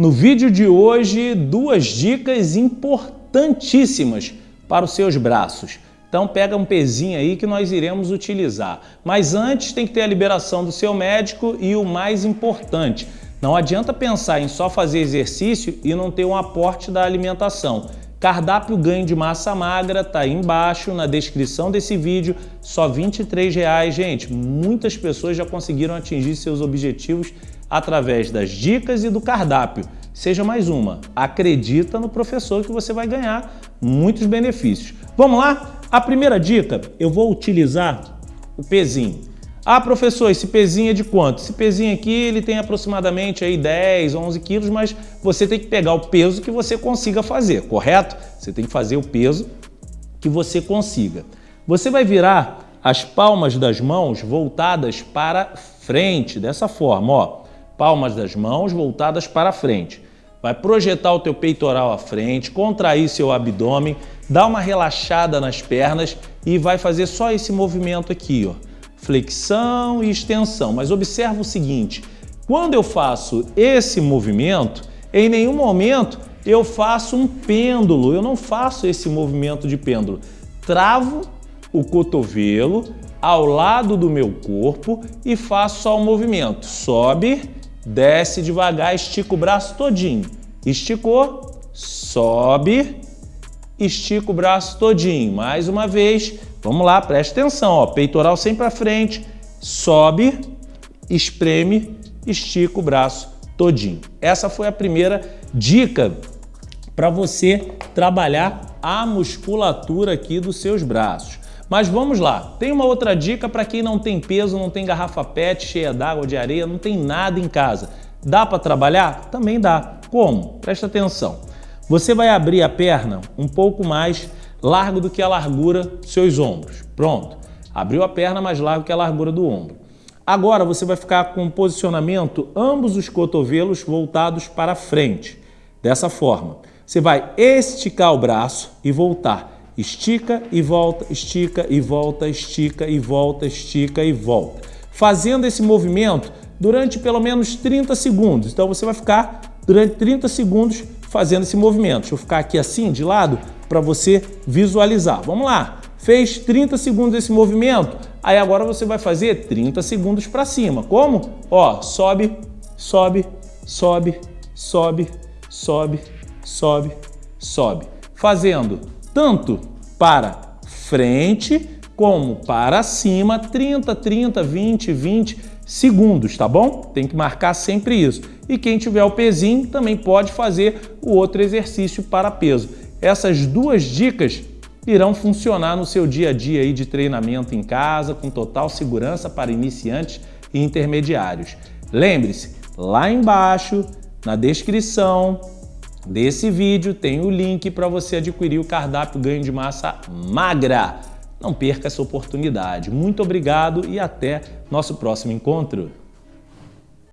No vídeo de hoje, duas dicas importantíssimas para os seus braços. Então pega um pezinho aí que nós iremos utilizar. Mas antes tem que ter a liberação do seu médico e o mais importante, não adianta pensar em só fazer exercício e não ter um aporte da alimentação. Cardápio ganho de massa magra tá aí embaixo na descrição desse vídeo, só 23 reais, gente. Muitas pessoas já conseguiram atingir seus objetivos através das dicas e do cardápio. Seja mais uma, acredita no professor que você vai ganhar muitos benefícios. Vamos lá? A primeira dica, eu vou utilizar o pezinho. Ah, professor, esse pezinho é de quanto? Esse pezinho aqui ele tem aproximadamente aí 10, 11 quilos, mas você tem que pegar o peso que você consiga fazer, correto? Você tem que fazer o peso que você consiga. Você vai virar as palmas das mãos voltadas para frente, dessa forma, ó. Palmas das mãos voltadas para frente. Vai projetar o teu peitoral à frente, contrair seu abdômen, dar uma relaxada nas pernas e vai fazer só esse movimento aqui, ó flexão e extensão. Mas observa o seguinte, quando eu faço esse movimento, em nenhum momento eu faço um pêndulo, eu não faço esse movimento de pêndulo. Travo o cotovelo ao lado do meu corpo e faço só o movimento. Sobe, desce devagar, estica o braço todinho. Esticou, sobe, estica o braço todinho. Mais uma vez, Vamos lá, preste atenção, ó, peitoral sempre para frente, sobe, espreme, estica o braço todinho. Essa foi a primeira dica para você trabalhar a musculatura aqui dos seus braços. Mas vamos lá, tem uma outra dica para quem não tem peso, não tem garrafa pet cheia d'água, de areia, não tem nada em casa. Dá para trabalhar? Também dá. Como? Presta atenção. Você vai abrir a perna um pouco mais largo do que a largura dos seus ombros. Pronto, abriu a perna mais largo que a largura do ombro. Agora você vai ficar com o posicionamento ambos os cotovelos voltados para frente. Dessa forma, você vai esticar o braço e voltar. Estica e volta, estica e volta, estica e volta, estica e volta. Fazendo esse movimento durante pelo menos 30 segundos. Então você vai ficar durante 30 segundos fazendo esse movimento. Deixa eu ficar aqui assim, de lado, para você visualizar. Vamos lá. Fez 30 segundos esse movimento, aí agora você vai fazer 30 segundos para cima. Como? Ó, sobe, sobe, sobe, sobe, sobe, sobe, sobe. Fazendo tanto para frente como para cima, 30, 30, 20, 20 segundos, tá bom? Tem que marcar sempre isso. E quem tiver o pezinho também pode fazer o outro exercício para peso. Essas duas dicas irão funcionar no seu dia a dia aí de treinamento em casa com total segurança para iniciantes e intermediários. Lembre-se, lá embaixo, na descrição desse vídeo, tem o link para você adquirir o cardápio ganho de massa magra. Não perca essa oportunidade. Muito obrigado e até nosso próximo encontro.